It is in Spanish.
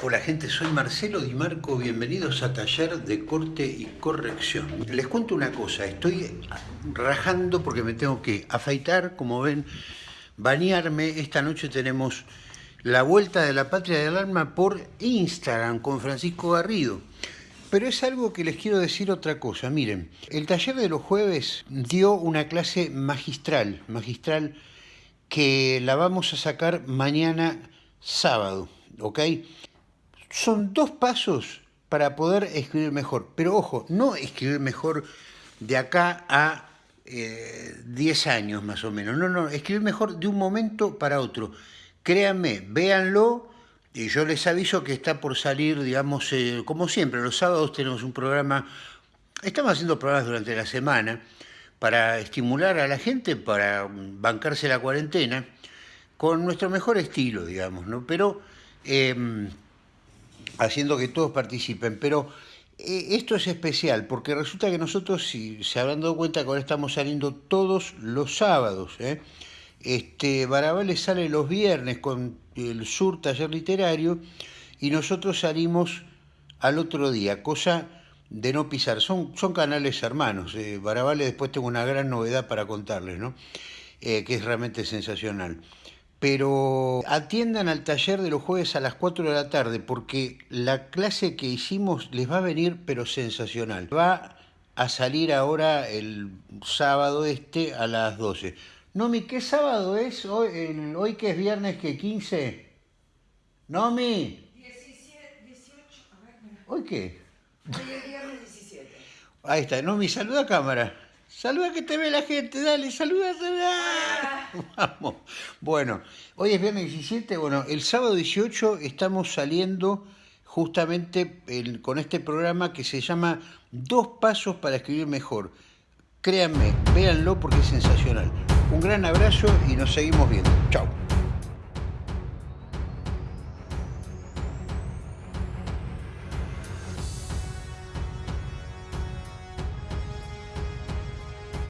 Hola gente, soy Marcelo Di Marco, bienvenidos a Taller de Corte y Corrección. Les cuento una cosa, estoy rajando porque me tengo que afeitar, como ven, bañarme. Esta noche tenemos la Vuelta de la Patria del Alma por Instagram con Francisco Garrido. Pero es algo que les quiero decir otra cosa. Miren, el taller de los jueves dio una clase magistral, magistral, que la vamos a sacar mañana sábado, ¿ok? Son dos pasos para poder escribir mejor. Pero ojo, no escribir mejor de acá a 10 eh, años más o menos. No, no, escribir mejor de un momento para otro. Créanme, véanlo y yo les aviso que está por salir, digamos, eh, como siempre, los sábados tenemos un programa, estamos haciendo programas durante la semana para estimular a la gente, para bancarse la cuarentena, con nuestro mejor estilo, digamos, ¿no? Pero... Em, haciendo que todos participen, pero eh, esto es especial porque resulta que nosotros, si se habrán dado cuenta que ahora estamos saliendo todos los sábados, ¿eh? este, Barabales sale los viernes con el Sur Taller Literario y nosotros salimos al otro día, cosa de no pisar. Son, son canales hermanos. Eh, Barabales después tengo una gran novedad para contarles, ¿no? Eh, que es realmente sensacional pero atiendan al taller de los jueves a las 4 de la tarde, porque la clase que hicimos les va a venir, pero sensacional. Va a salir ahora el sábado este a las 12. Nomi, ¿qué sábado es? Hoy, hoy que es viernes, ¿qué? ¿15? Nomi. 17, 18, a ver. ¿Hoy qué? Hoy es viernes 17. Ahí está, Nomi, saluda a cámara. Saluda que te ve la gente, dale, saluda, saluda. Vamos. Bueno, hoy es viernes 17, bueno, el sábado 18 estamos saliendo justamente con este programa que se llama Dos Pasos para Escribir Mejor. Créanme, véanlo porque es sensacional. Un gran abrazo y nos seguimos viendo. Chao.